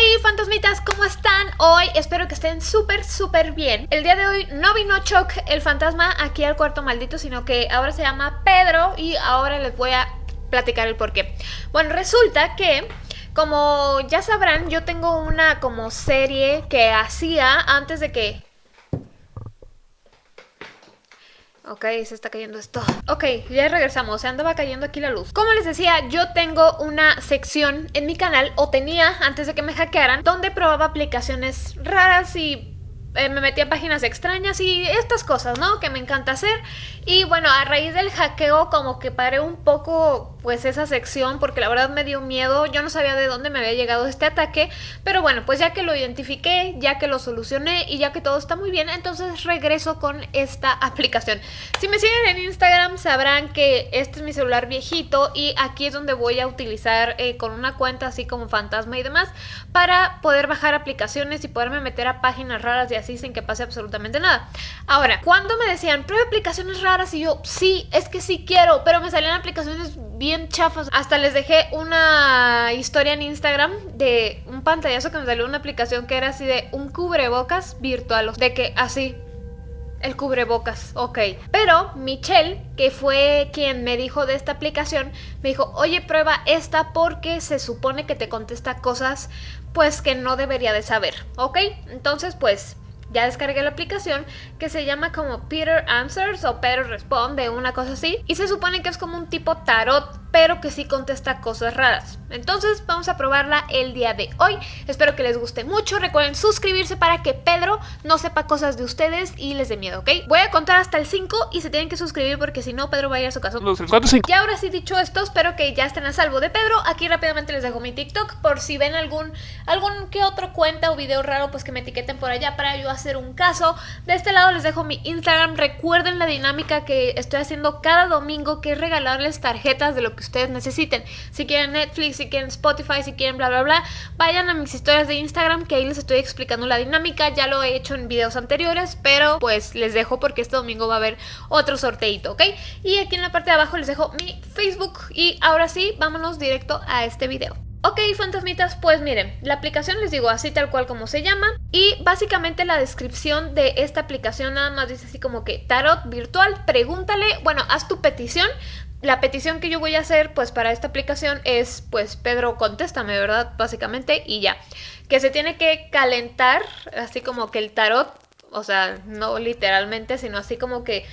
Hola fantasmitas, ¿cómo están? Hoy espero que estén súper súper bien El día de hoy no vino Choc, el fantasma, aquí al cuarto maldito Sino que ahora se llama Pedro y ahora les voy a platicar el porqué Bueno, resulta que... Como ya sabrán, yo tengo una como serie que hacía antes de que Ok, se está cayendo esto. Ok, ya regresamos, se andaba cayendo aquí la luz. Como les decía, yo tengo una sección en mi canal, o tenía antes de que me hackearan, donde probaba aplicaciones raras y eh, me metía a páginas extrañas y estas cosas, ¿no? Que me encanta hacer. Y bueno, a raíz del hackeo como que paré un poco pues esa sección porque la verdad me dio miedo. Yo no sabía de dónde me había llegado este ataque. Pero bueno, pues ya que lo identifiqué, ya que lo solucioné y ya que todo está muy bien, entonces regreso con esta aplicación. Si me siguen en Instagram sabrán que este es mi celular viejito y aquí es donde voy a utilizar eh, con una cuenta así como fantasma y demás para poder bajar aplicaciones y poderme meter a páginas raras y así sin que pase absolutamente nada. Ahora, cuando me decían, prueba aplicaciones raras y yo, sí, es que sí quiero, pero me salían aplicaciones bien chafas. Hasta les dejé una historia en Instagram de un pantallazo que me salió una aplicación que era así de un cubrebocas virtual, de que así el cubrebocas, ok. Pero Michelle, que fue quien me dijo de esta aplicación, me dijo, oye, prueba esta porque se supone que te contesta cosas pues que no debería de saber, ¿ok? Entonces pues ya descargué la aplicación que se llama como Peter Answers o Peter Responde, una cosa así. Y se supone que es como un tipo tarot pero que sí contesta cosas raras. Entonces vamos a probarla el día de hoy. Espero que les guste mucho. Recuerden suscribirse para que Pedro no sepa cosas de ustedes y les dé miedo, ¿ok? Voy a contar hasta el 5 y se tienen que suscribir porque si no Pedro va a ir a su casa. Y ahora sí dicho esto, espero que ya estén a salvo de Pedro. Aquí rápidamente les dejo mi TikTok por si ven algún, algún que otro cuenta o video raro, pues que me etiqueten por allá para yo hacer un caso. De este lado les dejo mi Instagram. Recuerden la dinámica que estoy haciendo cada domingo, que es regalarles tarjetas de lo que ustedes necesiten. Si quieren Netflix, si quieren Spotify, si quieren bla bla bla, vayan a mis historias de Instagram que ahí les estoy explicando la dinámica. Ya lo he hecho en videos anteriores, pero pues les dejo porque este domingo va a haber otro sorteito, ¿ok? Y aquí en la parte de abajo les dejo mi Facebook y ahora sí, vámonos directo a este video. Ok, fantasmitas, pues miren, la aplicación les digo así tal cual como se llama y básicamente la descripción de esta aplicación nada más dice así como que tarot virtual, pregúntale, bueno, haz tu petición, la petición que yo voy a hacer pues para esta aplicación es pues Pedro contéstame, ¿verdad? Básicamente y ya. Que se tiene que calentar, así como que el tarot, o sea, no literalmente, sino así como que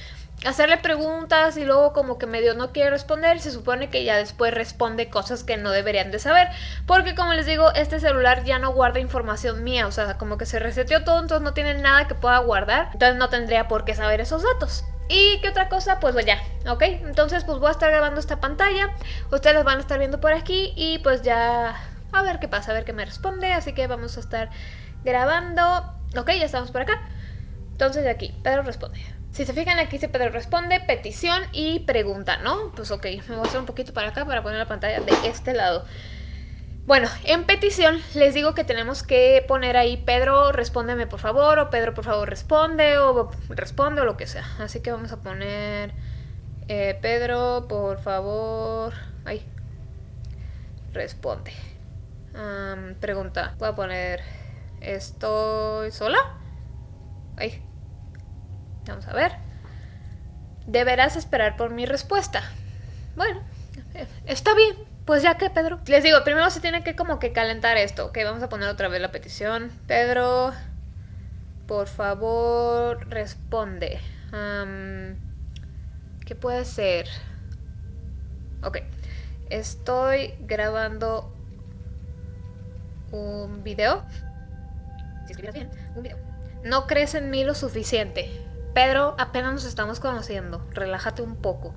hacerle preguntas y luego como que medio no quiere responder, se supone que ya después responde cosas que no deberían de saber, porque como les digo, este celular ya no guarda información mía, o sea, como que se reseteó todo, entonces no tiene nada que pueda guardar, entonces no tendría por qué saber esos datos. ¿Y qué otra cosa? Pues ya, ¿ok? Entonces pues voy a estar grabando esta pantalla, ustedes van a estar viendo por aquí y pues ya a ver qué pasa, a ver qué me responde, así que vamos a estar grabando, ok, ya estamos por acá. Entonces de aquí, Pedro responde. Si se fijan aquí dice Pedro responde, petición y pregunta, ¿no? Pues ok, me voy a hacer un poquito para acá para poner la pantalla de este lado. Bueno, en petición les digo que tenemos que poner ahí Pedro, respóndeme por favor, o Pedro por favor responde, o responde, o lo que sea. Así que vamos a poner eh, Pedro por favor, ahí, responde. pregunta, voy a poner, ¿estoy sola? Ahí, vamos a ver. Deberás esperar por mi respuesta. Bueno, eh, está bien. Pues ya que, Pedro. Les digo, primero se tiene que como que calentar esto. Ok, vamos a poner otra vez la petición. Pedro, por favor, responde. ¿Qué puede ser? Ok. Estoy grabando un video. Si escribes bien, un video. No crees en mí lo suficiente. Pedro, apenas nos estamos conociendo. Relájate un poco.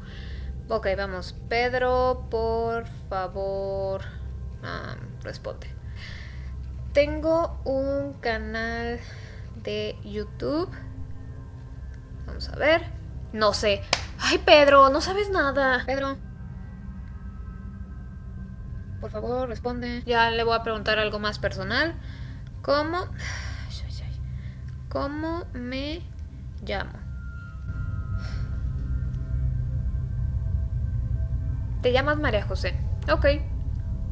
Ok, vamos. Pedro, por favor, responde. Tengo un canal de YouTube. Vamos a ver. No sé. Ay, Pedro, no sabes nada. Pedro. Por favor, responde. Ya le voy a preguntar algo más personal. ¿Cómo? ¿Cómo me llamo? Te llamas María José. Ok.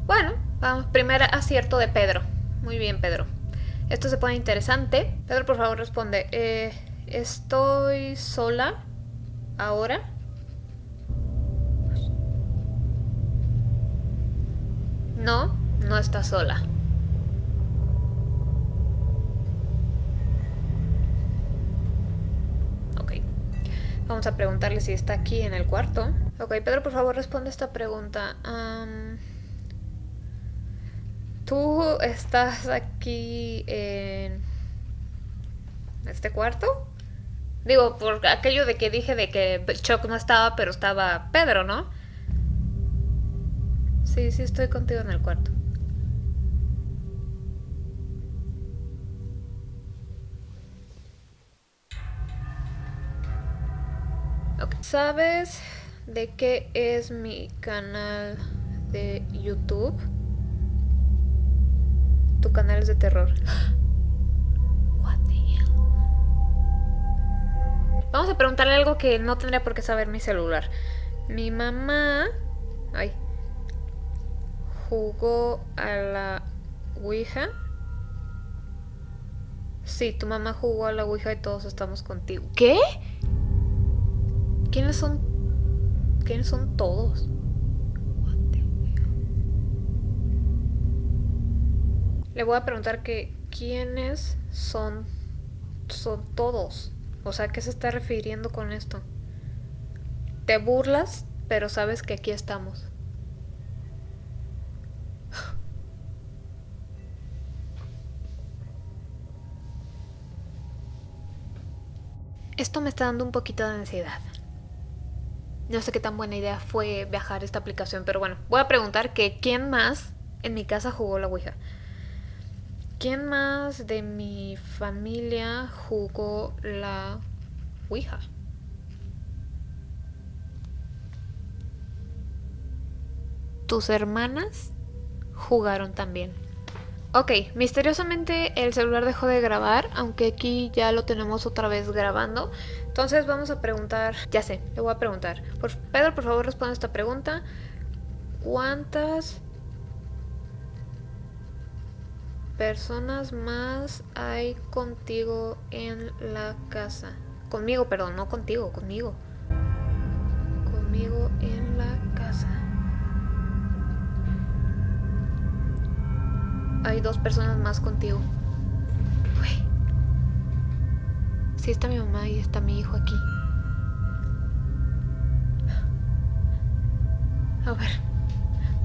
Bueno, vamos. Primer acierto de Pedro. Muy bien, Pedro. Esto se pone interesante. Pedro, por favor, responde. Eh, ¿Estoy sola ahora? No, no está sola. Vamos a preguntarle si está aquí en el cuarto. Ok, Pedro, por favor, responde esta pregunta. ¿Tú estás aquí en este cuarto? Digo, por aquello de que dije de que Chuck no estaba, pero estaba Pedro, ¿no? Sí, sí estoy contigo en el cuarto. ¿Sabes de qué es mi canal de YouTube? Tu canal es de terror. What the hell? Vamos a preguntarle algo que no tendría por qué saber mi celular. Mi mamá... Ay, jugó a la Ouija. Sí, tu mamá jugó a la Ouija y todos estamos contigo. ¿Qué? ¿Quiénes son? ¿Quiénes son todos? Le voy a preguntar que quiénes son son todos. O sea, ¿qué se está refiriendo con esto? Te burlas, pero sabes que aquí estamos. Esto me está dando un poquito de ansiedad. No sé qué tan buena idea fue viajar esta aplicación, pero bueno, voy a preguntar que quién más en mi casa jugó la Ouija. ¿Quién más de mi familia jugó la Ouija? ¿Tus hermanas jugaron también? Ok, misteriosamente el celular dejó de grabar, aunque aquí ya lo tenemos otra vez grabando. Entonces vamos a preguntar, ya sé, le voy a preguntar. Pedro, por favor, responde esta pregunta. ¿Cuántas personas más hay contigo en la casa? Conmigo, perdón, no contigo, conmigo. Conmigo en la casa. Hay dos personas más contigo. Sí está mi mamá y está mi hijo aquí. A ver.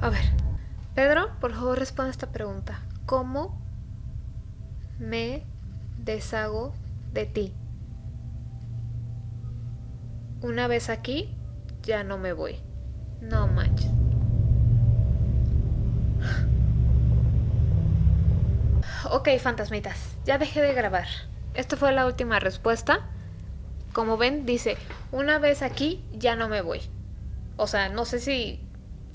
A ver. Pedro, por favor responde esta pregunta. ¿Cómo me deshago de ti? Una vez aquí, ya no me voy. No manches. Ok, fantasmitas, ya dejé de grabar. Esta fue la última respuesta. Como ven, dice, una vez aquí ya no me voy. O sea, no sé si...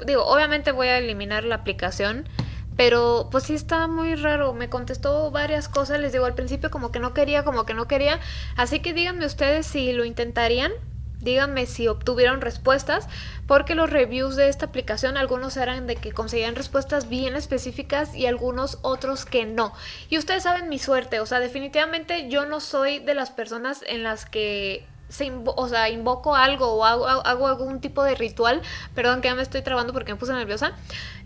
Digo, obviamente voy a eliminar la aplicación, pero pues sí está muy raro. Me contestó varias cosas, les digo, al principio como que no quería, como que no quería. Así que díganme ustedes si lo intentarían Díganme si obtuvieron respuestas, porque los reviews de esta aplicación, algunos eran de que conseguían respuestas bien específicas y algunos otros que no. Y ustedes saben mi suerte, o sea, definitivamente yo no soy de las personas en las que o sea, invoco algo o hago, hago, algún tipo de ritual, perdón que ya me estoy trabando porque me puse nerviosa,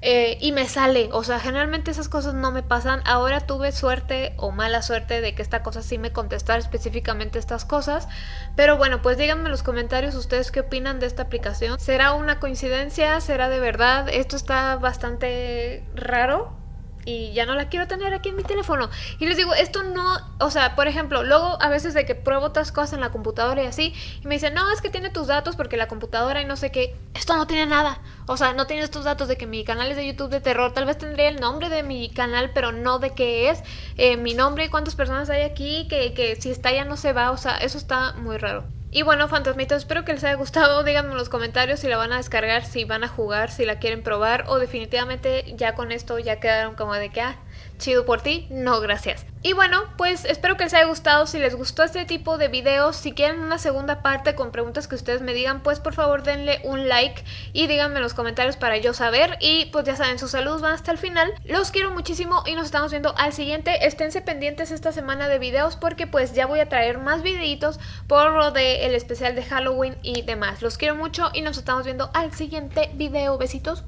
eh, y me sale, o sea, generalmente esas cosas no me pasan, ahora tuve suerte o mala suerte de que esta cosa sí me contestara específicamente estas cosas, pero bueno, pues díganme en los comentarios ustedes qué opinan de esta aplicación, ¿será una coincidencia? ¿Será de verdad? Esto está bastante raro, y ya no la quiero tener aquí en mi teléfono. Y les digo, esto no, o sea, por ejemplo, luego a veces de que pruebo otras cosas en la computadora y así, y me dicen, no, es que tiene tus datos porque la computadora y no sé qué, esto no tiene nada. O sea, no tiene estos datos de que mi canal es de YouTube de terror, tal vez tendría el nombre de mi canal, pero no de qué es, eh, mi nombre y cuántas personas hay aquí, que, que si está ya no se va, o sea, eso está muy raro. Y bueno, fantasmitas, espero que les haya gustado. Díganme en los comentarios si la van a descargar, si van a jugar, si la quieren probar o definitivamente ya con esto ya quedaron como de que, ah, chido por ti, no gracias. Y bueno, pues espero que les haya gustado. Si les gustó este tipo de videos, si quieren una segunda parte con preguntas que ustedes me digan, pues por favor denle un like y díganme en los comentarios para yo saber. Y pues ya saben, sus saludos van hasta el final. Los quiero muchísimo y nos estamos viendo al siguiente. Esténse pendientes esta semana de videos porque pues ya voy a traer más videitos por lo del especial de Halloween y demás. Los quiero mucho y nos estamos viendo al siguiente video. Besitos.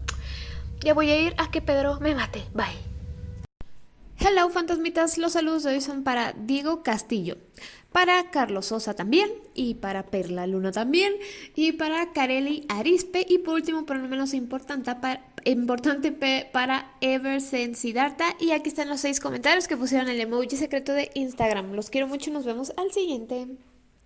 Ya voy a ir a que Pedro me mate. Bye. Hello fantasmitas, los saludos de hoy son para Diego Castillo, para Carlos Sosa también, y para Perla Luna también, y para Kareli Arispe, y por último, pero no menos importante, para, importante para Siddhartha, y aquí están los seis comentarios que pusieron el emoji secreto de Instagram. Los quiero mucho nos vemos al siguiente.